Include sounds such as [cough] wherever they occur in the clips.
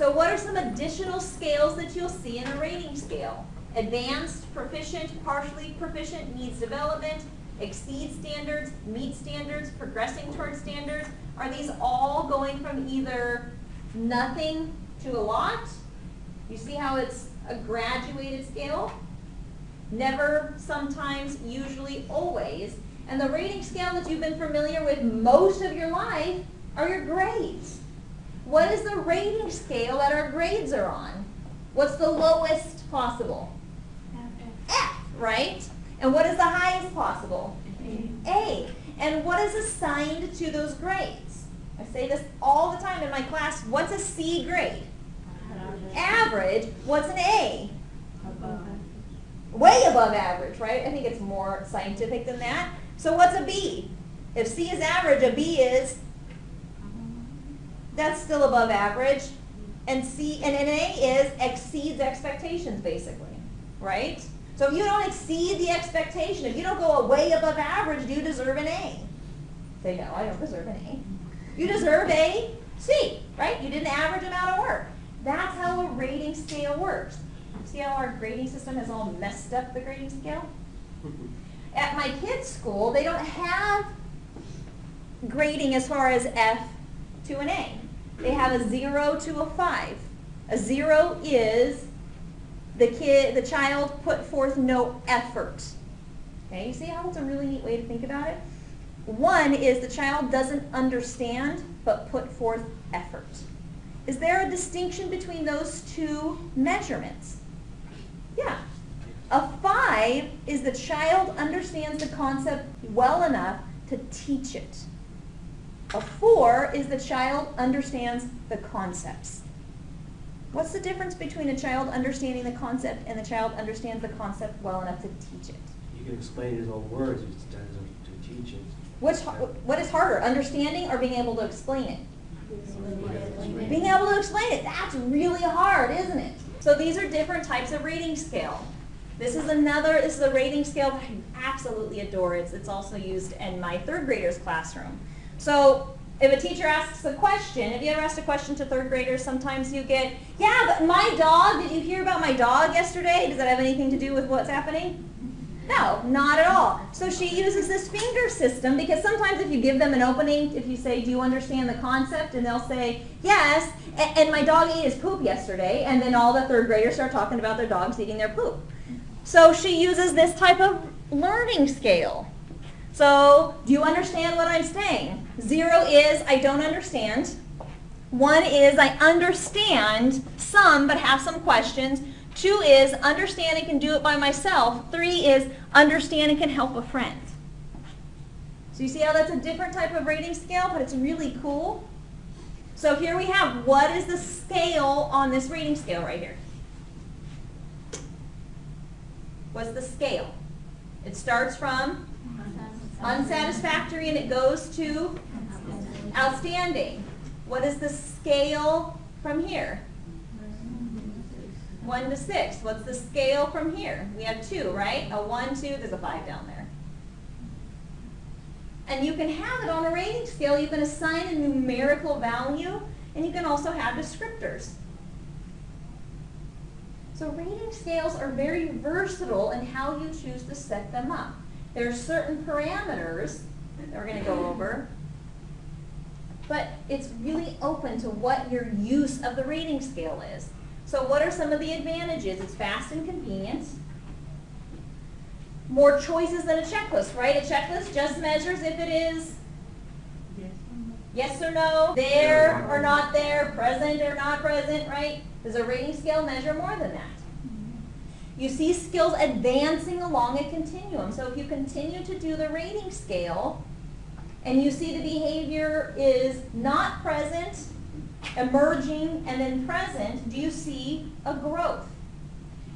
So what are some additional scales that you'll see in a rating scale? Advanced, proficient, partially proficient, needs development, exceeds standards, meets standards, progressing towards standards. Are these all going from either nothing to a lot? You see how it's a graduated scale? Never, sometimes, usually, always. And the rating scale that you've been familiar with most of your life are your grades. What is the rating scale that our grades are on? What's the lowest possible? F, right? And what is the highest possible? A. And what is assigned to those grades? I say this all the time in my class. What's a C grade? Average. What's an A? Above. Way above average, right? I think it's more scientific than that. So what's a B? If C is average, a B is, that's still above average. And C and an A is exceeds expectations, basically, right? So if you don't exceed the expectation, if you don't go way above average, do you deserve an A? Say no, I don't deserve an A. You deserve a C, right? You did an average amount of work. That's how a rating scale works. See how our grading system has all messed up the grading scale? [laughs] At my kids' school, they don't have grading as far as F to an A. They have a zero to a five. A zero is the kid, the child put forth no effort. Okay, you see how it's a really neat way to think about it? One is the child doesn't understand but put forth effort. Is there a distinction between those two measurements? Yeah. A five is the child understands the concept well enough to teach it. A four is the child understands the concepts. What's the difference between a child understanding the concept and the child understands the concept well enough to teach it? You can explain it in his own words, it's done to teach it. Which, what is harder, understanding or being able to explain it? Being able to explain it, that's really hard, isn't it? So these are different types of rating scale. This is another, this is a rating scale that I absolutely adore. It's, it's also used in my third graders classroom. So if a teacher asks a question, have you ever asked a question to third graders? Sometimes you get, yeah, but my dog, did you hear about my dog yesterday? Does that have anything to do with what's happening? No, not at all. So she uses this finger system because sometimes if you give them an opening, if you say, do you understand the concept? And they'll say, yes, and, and my dog ate his poop yesterday. And then all the third graders start talking about their dogs eating their poop. So she uses this type of learning scale. So do you understand what I'm saying? Zero is I don't understand. One is I understand some but have some questions. Two is understand and can do it by myself. Three is understand and can help a friend. So you see how that's a different type of rating scale, but it's really cool. So here we have what is the scale on this rating scale right here? What's the scale? It starts from unsatisfactory and it goes to outstanding. What is the scale from here? 1 to 6. What's the scale from here? We have 2, right? A 1, 2, there's a 5 down there. And you can have it on a rating scale. You can assign a numerical value, and you can also have descriptors. So rating scales are very versatile in how you choose to set them up. There are certain parameters that we're going to go over, but it's really open to what your use of the rating scale is. So what are some of the advantages? It's fast and convenient. More choices than a checklist, right? A checklist just measures if it is yes or no, there or not there, present or not present, right? Does a rating scale measure more than that? You see skills advancing along a continuum. So if you continue to do the rating scale and you see the behavior is not present, emerging, and then present, do you see a growth?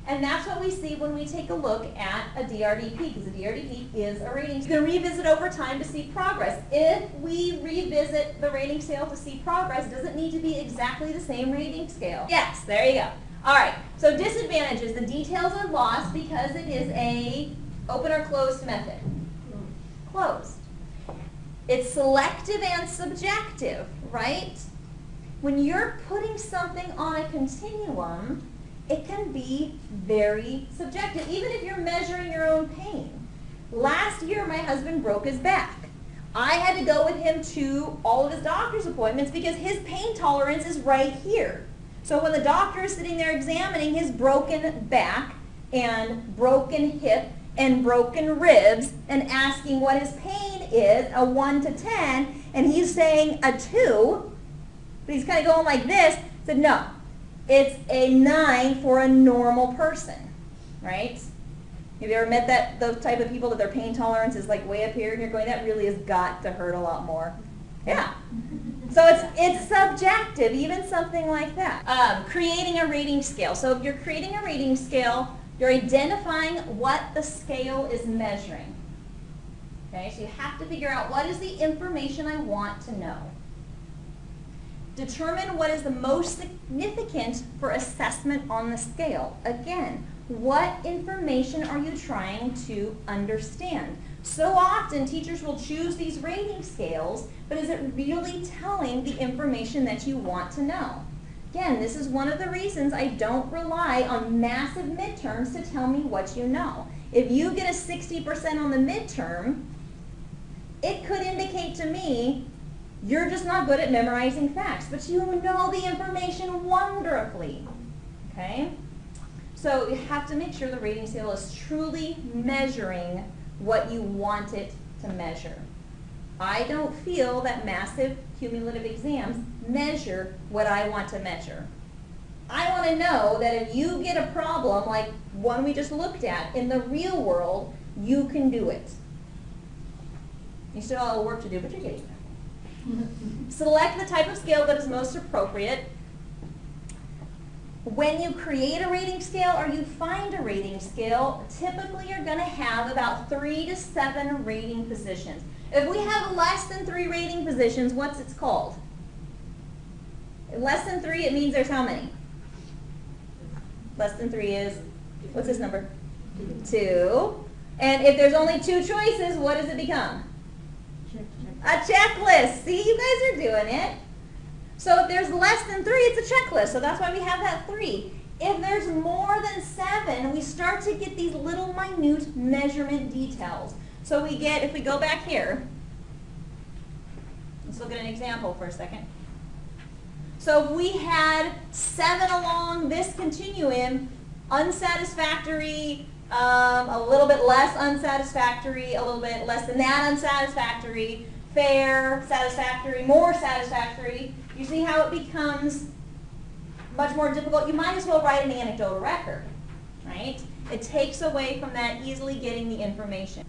And that's what we see when we take a look at a DRDP, because a DRDP is a rating. Scale. You can revisit over time to see progress. If we revisit the rating scale to see progress, does it need to be exactly the same rating scale? Yes, there you go. All right, so disadvantages. The details are lost because it is a open or closed method. Closed. It's selective and subjective, right? when you're putting something on a continuum, it can be very subjective, even if you're measuring your own pain. Last year, my husband broke his back. I had to go with him to all of his doctor's appointments because his pain tolerance is right here. So when the doctor is sitting there examining his broken back and broken hip and broken ribs and asking what his pain is, a 1 to 10, and he's saying a 2, but he's kind of going like this, said no, it's a 9 for a normal person, right? Have you ever met that those type of people that their pain tolerance is like way up here and you're going, that really has got to hurt a lot more? Yeah. So it's it's subjective, even something like that. Um, creating a rating scale. So if you're creating a rating scale, you're identifying what the scale is measuring. Okay, so you have to figure out what is the information I want to know. Determine what is the most significant for assessment on the scale. Again, what information are you trying to understand? So often teachers will choose these rating scales, but is it really telling the information that you want to know? Again, this is one of the reasons I don't rely on massive midterms to tell me what you know. If you get a 60% on the midterm, it could indicate to me you're just not good at memorizing facts, but you know the information wonderfully. Okay? So you have to make sure the rating scale is truly measuring what you want it to measure. I don't feel that massive cumulative exams measure what I want to measure. I want to know that if you get a problem like one we just looked at in the real world, you can do it. You still have work to do, but you're getting there. [laughs] Select the type of scale that is most appropriate. When you create a rating scale or you find a rating scale, typically you're going to have about three to seven rating positions. If we have less than three rating positions, what's it called? Less than three, it means there's how many? Less than three is, what's this number? Two. And if there's only two choices, what does it become? A checklist. See, you guys are doing it. So if there's less than three, it's a checklist. So that's why we have that three. If there's more than seven, we start to get these little minute measurement details. So we get, if we go back here, let's look at an example for a second. So if we had seven along this continuum, unsatisfactory, um, a little bit less unsatisfactory, a little bit less than that unsatisfactory, fair, satisfactory, more satisfactory, you see how it becomes much more difficult? You might as well write an anecdotal record, right? It takes away from that easily getting the information.